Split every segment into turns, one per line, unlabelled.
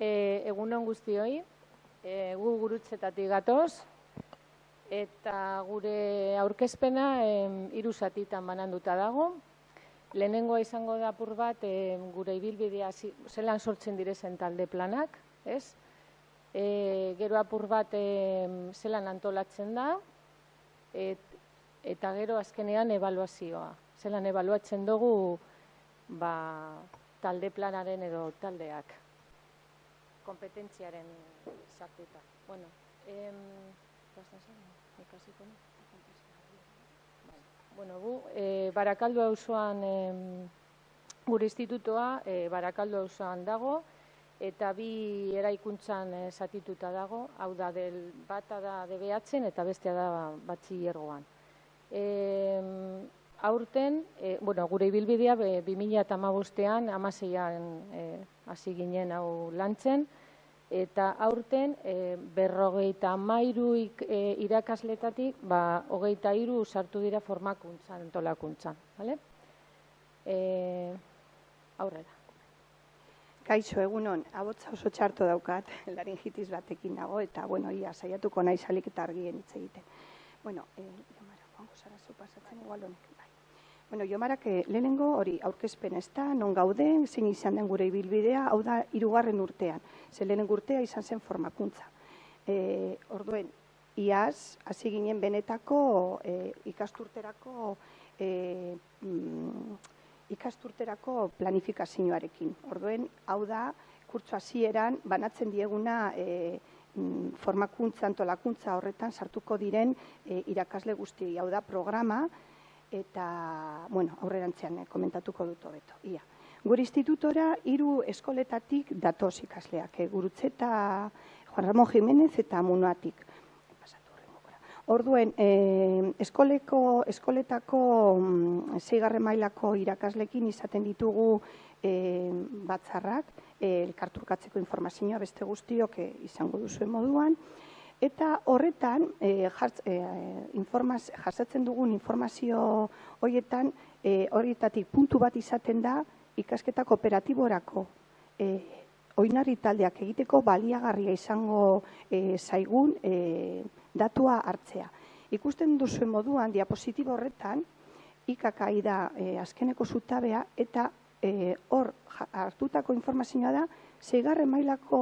E, egunon guztioi, e, gu gurutzetatik gatoz, eta gure aurkezpena hiru zatitan bananduta dago. Lehenengoa izango da apur bat e, gure ibilbidea zelan sortzen direzen talde planak, ez? E, gero apur bat e, zelan antolatzen da, et, eta gero azkenean evaluazioa. Zelan evaluatzen dugu ba, talde planaren edo taldeak kompetentziaren sartuta. Bueno, em, Bueno, gu, e, Barakaldo auzoan em, gure institutoa e, Barakaldo auzoan dago eta bi eraikuntzan e, satituta dago, hau da del bata da DBHen eta bestea da batxillergoan. E, aurten, e, bueno, gure ibilbidea 2015ean 16an e, hasi ginen hau lantzen, eta aurten e, berrogeita mairu e, irakasletatik, ba, hogeita iru sartu dira formakuntzan, entolakuntzan. Vale? E, aurrera.
Kaixo, egunon, abotza oso txarto daukat, laringitis batekin dago, eta, bueno, ia, saiatuko nahi salik eta argien hitz egiten. Bueno, eh, jomara, guango zara zu pasatzen, igual honek. Bueno, Jomarak lehenengo hori aurkezpen ez da, non gauden, zein izan den gure ibilbidea, hau da hirugarren urtean. Ze lehenengo urtea izan zen formakuntza. E, orduen, iaz, hasi ginen benetako e, ikasturterako e, mm, ikasturterako planifikazioarekin. Orduen, hau da, kurtso hasieran banatzen dieguna e, mm, formakuntza, antolakuntza horretan sartuko diren e, irakasle guzti. Hau da, programa, eta, bueno, aurrerantzean eh, komentatuko dut hobeto. Ia. Gure institutora hiru eskoletatik datoz ikasleak, eh, gurutzeta Juan Ramon Jimenez eta Munoatik. Orduen, eh, eskoleko, eskoletako mm, zeigarre mailako irakaslekin izaten ditugu eh, batzarrak, eh, elkarturkatzeko informazioa beste guztiok eh, izango duzuen moduan, Eta horretan, e, jartz, e, informaz, jartzatzen dugun informazio horietan, e, horietatik puntu bat izaten da, ikasketa kooperatiborako e, oinarri taldeak egiteko baliagarria izango e, zaigun e, datua hartzea. Ikusten duzuen moduan, diapositibo horretan, ikakai da e, azkeneko zutabea, eta hor hartutako informazioa da, zeigarren mailako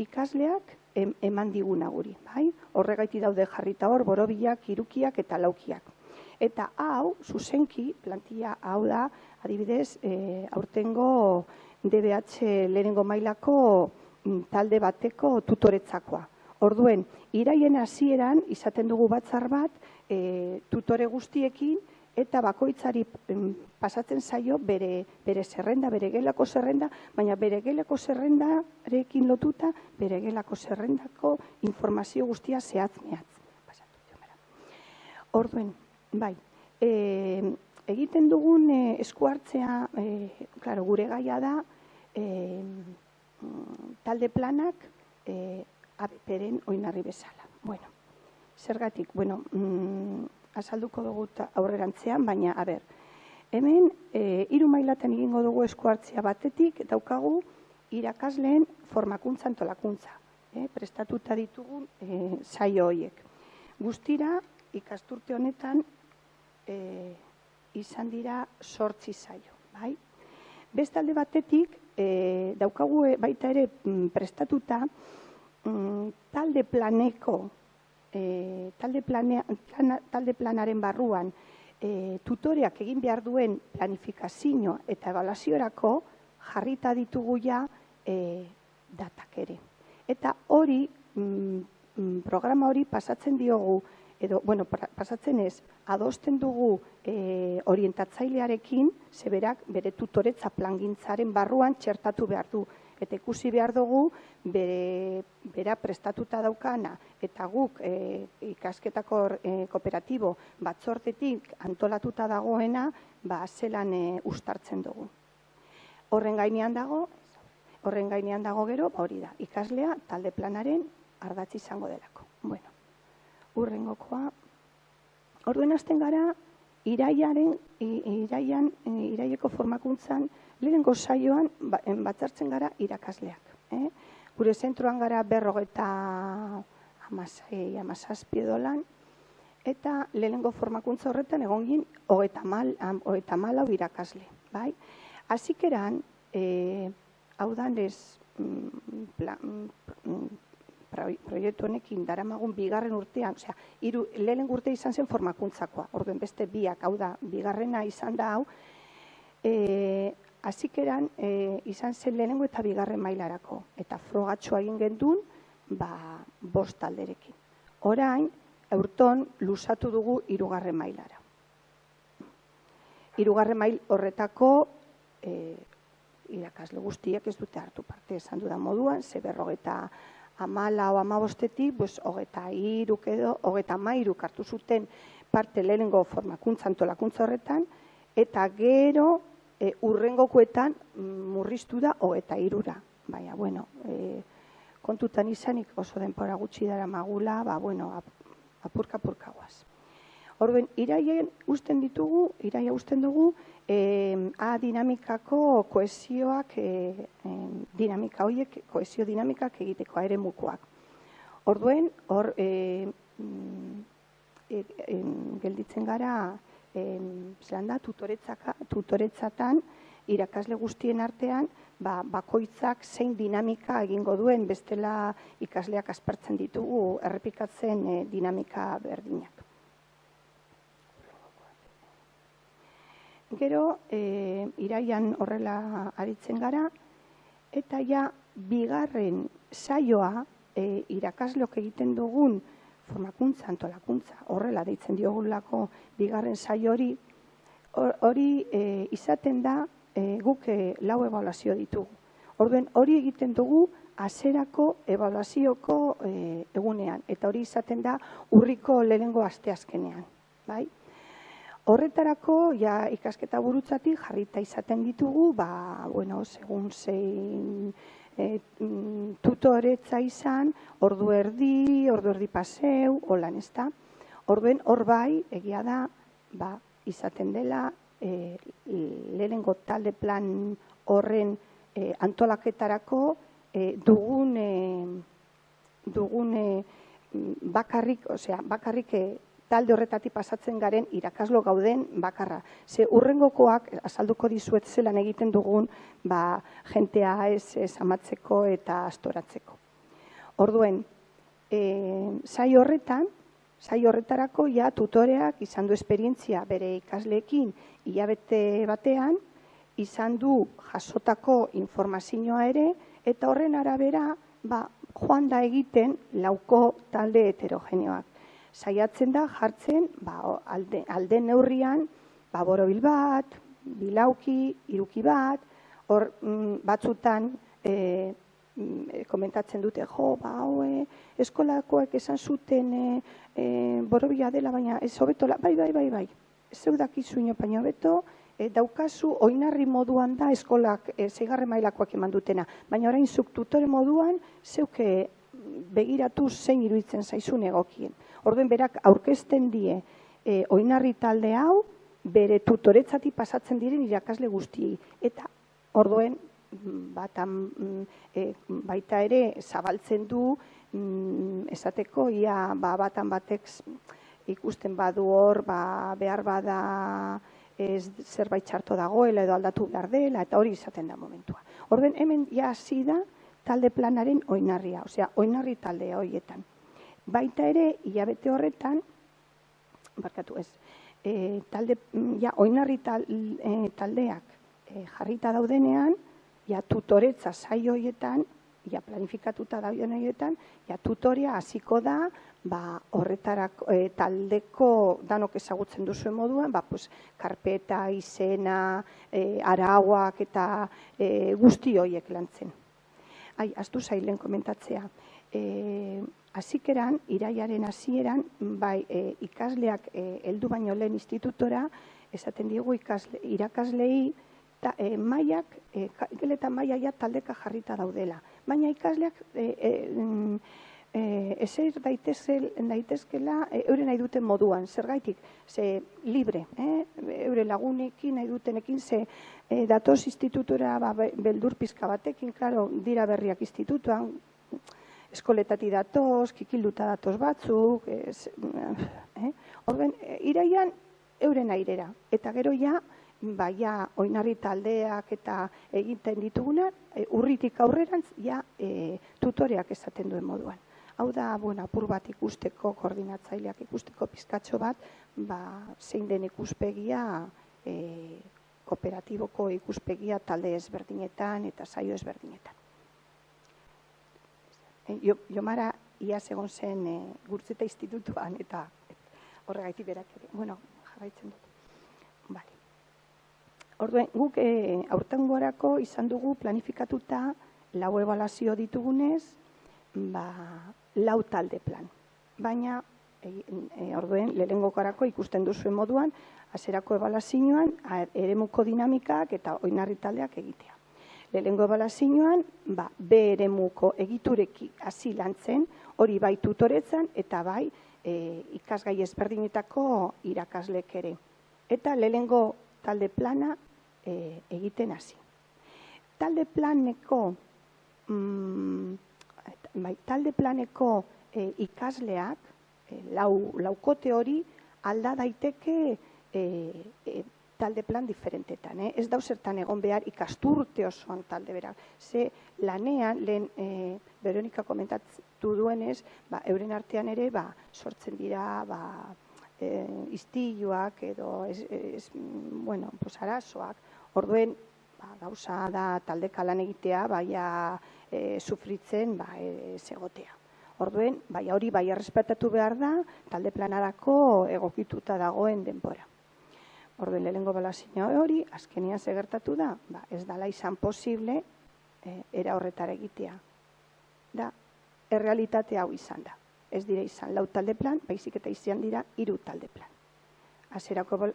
ikasleak eman diguna guri, bai? Horregaiti daude jarrita hor borobilak, irukiak eta laukiak. Eta hau, zuzenki, plantilla hau da, adibidez, e, aurtengo DBH lehenengo mailako mm, talde bateko tutoretzakoa. Orduen, iraien hasieran izaten dugu batzar bat, e, tutore guztiekin, eta bakoitzari pasatzen zaio bere, bere zerrenda, bere gelako zerrenda, baina bere gelako zerrendarekin lotuta, bere gelako zerrendako informazio guztia zehatz mehatz. Orduen, bai, e, egiten dugun e, eskuartzea, e, claro, gure gaia da, e, talde planak e, abeperen oinarri bezala. Bueno, zergatik, bueno, mm, azalduko dugu aurrerantzean, baina, a ber, hemen, e, iru mailaten egingo dugu eskuartzia batetik, daukagu, irakasleen formakuntza antolakuntza, e, prestatuta ditugu e, zaio horiek. Guztira, ikasturte honetan, e, izan dira sortzi zaio, bai? Bestalde batetik, e, daukagu e, baita ere mm, prestatuta, mm, talde planeko e, talde, planea, talde planaren barruan e, tutoreak egin behar duen planifikazio eta evaluaziorako jarrita ditugu ja e, datak ere. Eta hori, mm, mm programa hori pasatzen diogu, edo, bueno, pasatzen ez, adosten dugu e, orientatzailearekin, zeberak bere tutoretza plangintzaren barruan txertatu behar du eta ikusi behar dugu bere, bera prestatuta daukana eta guk e, ikasketako e, kooperatibo batzortetik antolatuta dagoena ba zelan e, ustartzen dugu. Horren gainean dago, horren gainean dago gero, ba hori da, ikaslea talde planaren ardatzi izango delako. Bueno, urrengokoa, orduen hasten gara, iraiaren, iraian, iraieko formakuntzan, lehenengo saioan ba, batzartzen gara irakasleak. Eh? Gure zentroan gara berrogeta amasei, amazazpi edolan, eta lehenengo formakuntza horretan egon gin hogeta mal, hogeta malau irakasle. Bai? Azikeran, e, hau danez, mm, mm, proiektu honekin daramagun bigarren urtean, osea, hiru lehen urte izan zen formakuntzakoa. Orduen beste biak, hau da, bigarrena izan da hau. Eh, hasikeran e, izan zen lehenengo eta bigarren mailarako eta frogatxoa egin gendun, ba, bost alderekin. Orain, eurton lusatu dugu hirugarren mailara. Hirugarren mail horretako e, irakasle guztiak ez dute hartu parte esan dudan moduan, ze berrogeta amala o amabostetik, pues, hogeta iruk edo, hogeta mairuk hartu zuten parte lehenengo formakuntza antolakuntza horretan, eta gero e, urrengokoetan mm, murriztu da hogeta irura. Baina, bueno, e, kontutan izanik oso denpora gutxi dara magula, ba, bueno, apurka-apurka guaz. Orduan, iraien usten ditugu, iraia usten dugu, eh, A dinamikako koesioak, eh, dinamika horiek, koesio dinamikak egiteko ere mukoak. Orduen, hor, eh, eh, gelditzen gara, zelan da, tutoretzatan, irakasle guztien artean, ba, bakoitzak zein dinamika egingo duen bestela ikasleak aspertzen ditugu errepikatzen eh, dinamika berdinak. Gero, e, iraian horrela aritzen gara, eta ja, bigarren saioa e, irakasleok egiten dugun formakuntza, antolakuntza, horrela deitzen diogulako bigarren saio hori, hori e, izaten da e, guk e, lau evaluazio ditugu. Orduen hori egiten dugu azerako evaluazioko e, egunean, eta hori izaten da urriko lehenengo asteazkenean. Bai? Horretarako, ja, ikasketa burutzatik jarrita izaten ditugu, ba, bueno, segun zein e, tutoretza izan, ordu erdi, ordu erdi paseu, holan ez da. Orduen, hor bai, egia da, ba, izaten dela, e, lehenengo talde plan horren e, antolaketarako e, dugun, e, dugun e, bakarrik, osea, bakarrik e, talde horretatik pasatzen garen irakaslo gauden bakarra. Ze urrengokoak azalduko dizuet zelan egiten dugun ba, jentea ez, ez amatzeko eta astoratzeko. Orduen, e, zai horretan, zai horretarako ja tutoreak izan du esperientzia bere ikasleekin hilabete batean, izan du jasotako informazioa ere, eta horren arabera, ba, joan da egiten lauko talde heterogeneoak saiatzen da jartzen ba, alde, alde neurrian ba, borobil bat, bilauki, iruki bat, hor mm, batzutan e, mm, komentatzen dute, jo, ba, hoe, eskolakoek esan zuten e, e, borobila dela, baina ez hobetola, bai, bai, bai, bai, ez zeudaki zuino baino beto, e, daukazu oinarri moduan da eskolak e, zeigarre mailakoak eman dutena, baina orain zuk tutore moduan zeuke begiratu zein iruditzen zaizun egokien. Orduen berak aurkezten die e, oinarri talde hau bere tutoretzati pasatzen diren irakasle guztiei. Eta orduen batan, e, baita ere zabaltzen du mm, esateko ia ba, batan batek ikusten badu hor ba, behar bada ez zerbait txarto dagoela edo aldatu behar dela eta hori izaten da momentua. Orden hemen ja hasi da talde planaren oinarria, osea oinarri taldea hoietan. Baita ere, hilabete horretan, barkatu ez, e, talde, ja, oinarri e, taldeak e, jarrita daudenean, ja, tutoretza saio hoietan, ja, planifikatuta dauden hoietan, ja, tutoria hasiko da, ba, horretarak e, taldeko danok ezagutzen duzuen moduan, ba, pues, karpeta, izena, e, arauak eta e, guzti hoiek lantzen. Ai, astu zailen komentatzea. E, Azikeran, iraiaren hasieran bai e, ikasleak e, heldu baino lehen institutora, esaten digu ikasle, irakaslei ta, e, maiak, e, geleta maia taldeka jarrita daudela. Baina ikasleak e, e, mm, e, ezer daitezkela e, nahi duten moduan, zergaitik, ze libre, eh? eure lagunekin nahi dutenekin, ze e, datoz institutura ba, beldur pizka batekin, klaro, dira berriak institutuan, eskoletati datoz, kikilduta datoz batzuk, ez, eh? Orden, iraian euren airera. Eta gero ja, ba, ja, oinarri taldeak eta egiten dituguna, e, urritik aurrerantz, ja, e, tutoreak esaten duen moduan. Hau da, bueno, apur bat ikusteko, koordinatzaileak ikusteko pizkatxo bat, ba, zein den ikuspegia, e, kooperatiboko ikuspegia talde ezberdinetan eta saio ezberdinetan. E, jo, Jomara, ia egon zen e, gurtzeta institutuan eta horregaitik berak ere. Bueno, jarraitzen dut. Vale. Orduen, guk e, aurten gorako izan dugu planifikatuta lau ebalazio ditugunez, ba, lau talde plan. Baina, e, e, orduen, lehengo garako ikusten duzuen moduan, azerako ebalazioan, eremuko dinamikak eta oinarri taldeak egitea. Lehengo ebalazioan, ba, B eremuko egitureki hasi lantzen, hori bai tutoretzan eta bai e, ikasgai ezberdinetako irakaslek ere. Eta lehengo talde plana e, egiten hasi. Talde planeko mm, bai, talde planeko e, ikasleak e, lau, laukote hori alda daiteke e, e, talde plan diferentetan. Eh? Ez dauzertan egon behar ikasturte osoan talde berak. Ze lanean, lehen e, Veronika komentatu duenez, ba, euren artean ere ba, sortzen dira ba, e, iztiluak edo ez, ez, bueno, pues, arazoak. Orduen, ba, gauza da talde kalan egitea, baina e, sufritzen ba, e, segotea. Orduen, bai hori bai errespetatu behar da, talde planarako egokituta dagoen denbora. Orduen, lehenengo balazio hori, azkenian segertatu da, ba, ez dala izan posible e, era horretara egitea. Da, errealitate hau izan da. Ez dire izan lau talde plan, baizik eta izan dira hiru talde plan. Azerako, bol,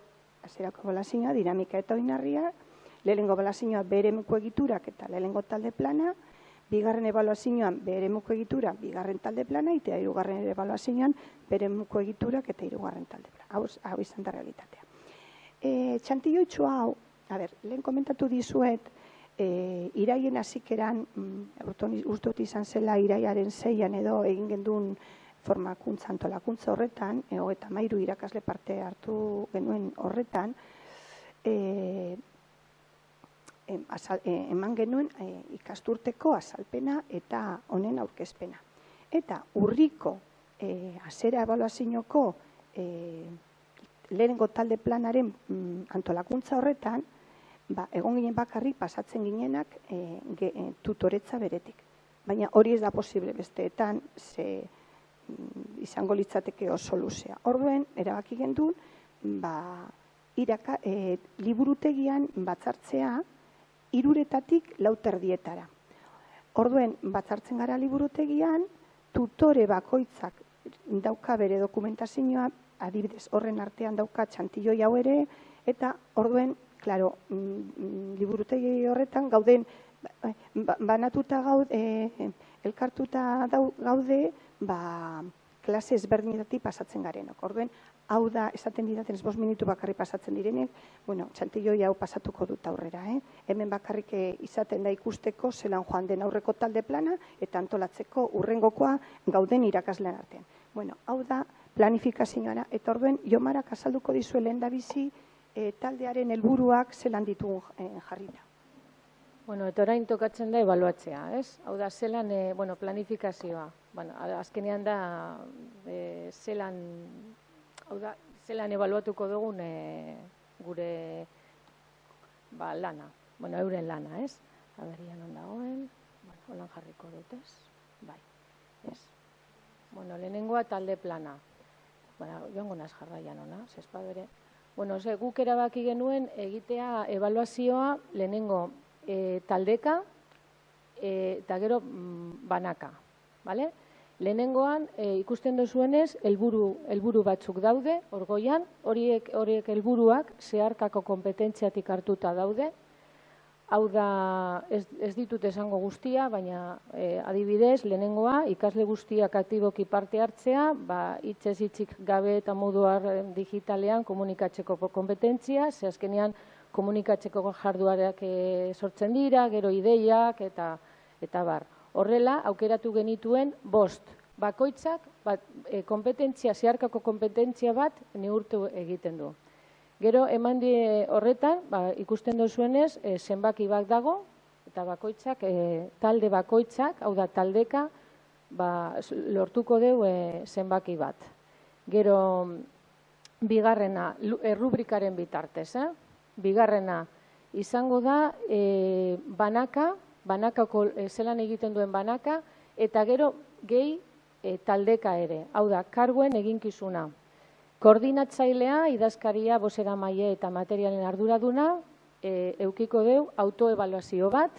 azerako balazioa, dinamika eta oinarria, lehenengo balazioa beremuko egiturak eta lehenengo talde plana, bigarren ebaluazioan beremuko egitura, bigarren talde plana, eta hirugarren ebaluazioan beremuko egiturak eta hirugarren talde plana. Hau, hau izan da realitatea. E, txantillo hau, a ber, lehen komentatu dizuet, e, iraien azikeran, mm, ustot izan zela iraiaren zeian edo egin gendun formakuntza antolakuntza horretan, e, eta mairu irakasle parte hartu genuen horretan, e, E, eman genuen e, ikasturteko azalpena eta honen aurkezpena. Eta urriko e, azera ebaluazinoko lehenengo talde planaren mm, antolakuntza horretan, ba, egon ginen bakarri pasatzen ginenak tutoretza beretik. Baina hori ez da posible besteetan, ze mm, izango litzateke oso luzea. Orduen, erabaki gendun, ba, iraka, liburutegian batzartzea, iruretatik lauterdietara. Orduen, batzartzen gara liburutegian, tutore bakoitzak dauka bere dokumentazioa, adibidez, horren artean dauka txantilloi hau ere, eta orduen, klaro, mm, liburutegi horretan gauden, ba, banatuta gaude, eh, elkartuta gaude, ba, klase ezberdinetatik pasatzen garenok. Orduen, hau da, esaten didaten, bost minutu bakarri pasatzen direnek, bueno, txantilloi hau pasatuko dut aurrera, eh? Hemen bakarrik eh, izaten da ikusteko zelan joan den aurreko talde plana eta antolatzeko urrengokoa gauden irakaslean artean. Bueno, hau da planifikazioa eta orduen jomarak azalduko dizue lehen da bizi eh, taldearen helburuak zelan ditu eh, jarrita.
Bueno, eta orain tokatzen da ebaluatzea, ez? Hau da, zelan, e, bueno, planifikazioa. Bueno, azkenean da, e, zelan Hau da, zelan ebaluatuko dugun e, gure ba, lana, bueno, euren lana, ez? Adarian ondagoen, bueno, holan jarriko dut, ez? Bai, ez? Bueno, lehenengoa talde plana. Bueno, joango naz jarraian ona, zespa bere. Bueno, ze, guk erabaki genuen egitea evaluazioa lehenengo e, taldeka e, eta gero mm, banaka, bale? Lehenengoan e, ikusten duzuenez helburu helburu batzuk daude orgoian, horiek horiek helburuak zeharkako kompetentziatik hartuta daude. Hau da ez, ez ditut esango guztia, baina e, adibidez, lehenengoa ikasle guztiak aktiboki parte hartzea, ba hitzez hitzik gabe eta moduar digitalean komunikatzeko kompetentzia, ze azkenean komunikatzeko jarduareak e, sortzen dira, gero ideiak eta eta bar. Horrela, aukeratu genituen bost, bakoitzak, bat, e, kompetentzia, zeharkako kompetentzia bat neurtu egiten du. Gero, eman die horretan, ba, ikusten duzuenez, e, zenbaki bat dago, eta bakoitzak, e, talde bakoitzak, hau da taldeka, ba, lortuko deu e, zenbaki bat. Gero, bigarrena, errubrikaren bitartez, eh? Bigarrena, izango da e, banaka, banakako e, zelan egiten duen banaka, eta gero gehi e, taldeka ere, hau da, karguen eginkizuna. Koordinatzailea, idazkaria, bosera maie eta materialen arduraduna, e, eukiko deu autoevaluazio bat,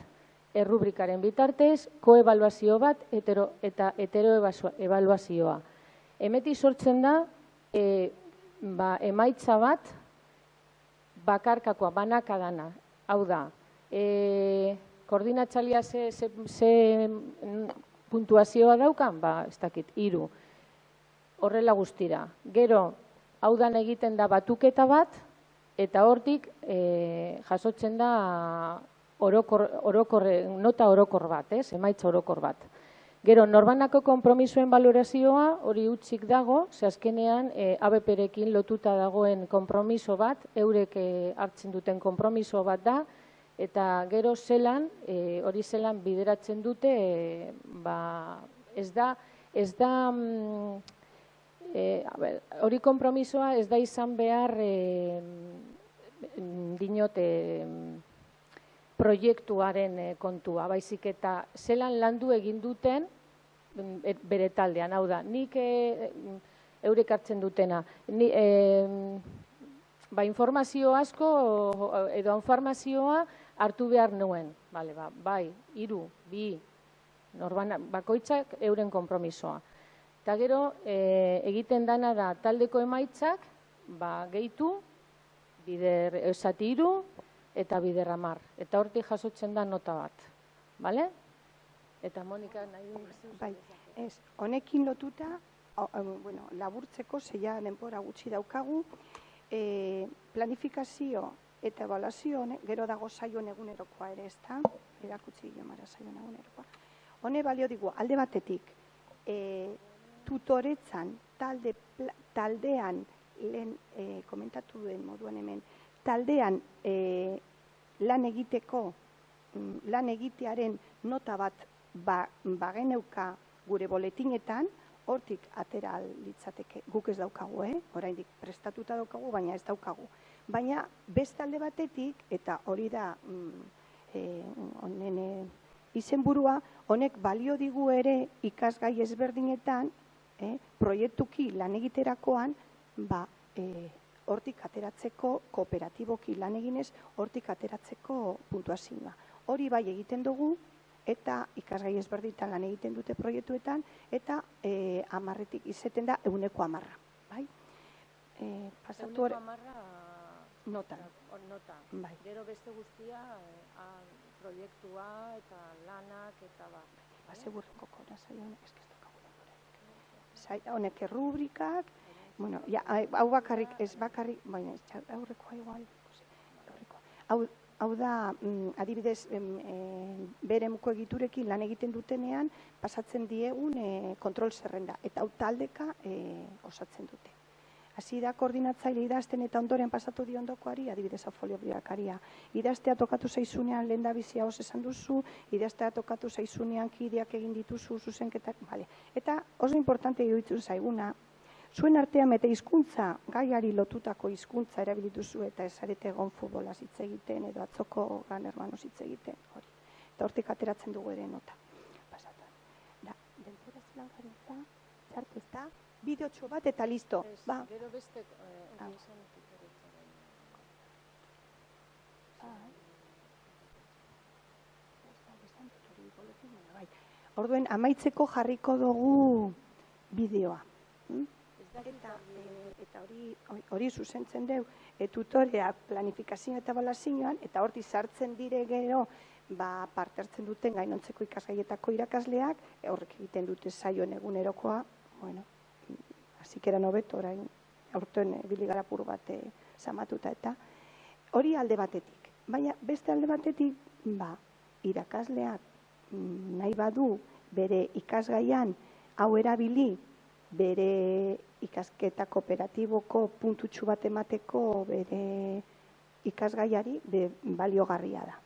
errubrikaren bitartez, koevaluazio bat hetero, eta heteroevaluazioa. Emeti sortzen da, e, ba, emaitza bat, bakarkakoa, banaka dana. Hau da, e, koordinatzailea ze, ze, ze puntuazioa daukan, ba, ez dakit, hiru. Horrela guztira. Gero, hau dan egiten da batuketa bat, eta hortik e, jasotzen da orokor, orokor, nota orokor bat, ez? emaitza orokor bat. Gero, norbanako konpromisoen valorazioa hori utzik dago, ze azkenean e, ABP-rekin lotuta dagoen konpromiso bat, eurek e, hartzen duten konpromiso bat da, eta gero zelan, e, hori zelan bideratzen dute, e, ba, ez da, ez da, mm, e, ber, hori konpromisoa ez da izan behar, e, mm, dinot, e, proiektuaren e, kontua, baizik eta zelan landu egin duten mm, et- bere taldean, hau da, nik e, mm, eurek hartzen dutena, ni, e, ba, informazio asko edo informazioa hartu behar nuen, Bale, ba, bai, hiru, bi, norbana, bakoitzak euren konpromisoa. Eta gero, e, egiten dana da taldeko emaitzak, ba, gehitu, bider esati hiru eta bider hamar. Eta hortik jasotzen da nota bat. Bale? Eta Monika nahi du
Bai, ez, honekin lotuta, o- o, bueno, laburtzeko, zeia denbora gutxi daukagu, e, planifikazio eta evaluazio, hone- gero dago zaion egunerokoa ere, ez da? Erakutsi jomara zaion egunerokoa. Hone balio digu, alde batetik, e, tutoretzan, talde, taldean, lehen e, komentatu duen moduan hemen, taldean e, lan egiteko, mm, lan egitearen nota bat ba, bageneuka gure boletinetan, hortik atera litzateke, guk ez daukagu, eh? oraindik prestatuta daukagu, baina ez daukagu. Baina beste alde batetik, eta hori da mm, eh, honen eh, izenburua, honek balio digu ere ikasgai ezberdinetan, eh, proiektuki lan egiterakoan, ba, eh, hortik ateratzeko kooperatiboki lan eginez, hortik ateratzeko puntuazioa. Hori bai egiten dugu, eta ikasgai ezberditan lan egiten dute proiektuetan, eta e, amarretik izeten da euneko amarra. Bai? E, pasatu
Eguneko
hor,
hor nota.
Bai.
Gero beste guztia, eh, a, proiektua eta lanak eta ba.
Ba, segurreko kora zaio honek, eske ez daukagu denborarik. Zai, honek errubrikak, bueno, ja, hau bakarrik, ez bakarrik, baina ez, aurrekoa igual, aurrekoa. Hau, hau da, mm, adibidez, em, em, beremuko egiturekin lan egiten dutenean, pasatzen diegun e, kontrol zerrenda, eta hau taldeka e, osatzen dute. Hasi da koordinatzaile idazten eta ondoren pasatu dio ondokoari, adibidez hau folio biakaria. Idaztea tokatu zaizunean lehen da bizia os esan duzu, idaztea tokatu zaizunean kideak egin dituzu zuzenketak, bale. Eta oso importante iruditzen zaiguna, zuen artean eta hizkuntza gaiari lotutako hizkuntza erabilituzu eta esarete egon futbolaz hitz egiten edo atzoko gran hermanos hitz egiten, hori. Eta hortik ateratzen dugu ere nota. Pasatan. Da, denbora zelan gabiltza, txartu ez da, bideotxo bat eta listo.
Ez,
Ba,
Gero beste eh,
Ah.
tutoretza bai.
Orduen amaitzeko jarriko dugu bideoa. hm?
Dakit
Eta,
argi.
e, eta hori, hori- zuzentzen deu, e, tutorea planifikazio eta balazioan, eta horti sartzen dire gero, ba, parte hartzen duten gainontzeko ikasgaietako irakasleak, e, horrek egiten dute zaion egunerokoa, bueno, azikera nobet, orain, aurten e, biligara pur bat zamatuta eta, hori alde batetik. Baina beste alde batetik, ba, irakasleak mm, nahi badu bere ikasgaian hau erabili bere ikasketa kooperatiboko puntutxu bat emateko bere ikasgaiari be, baliogarria da.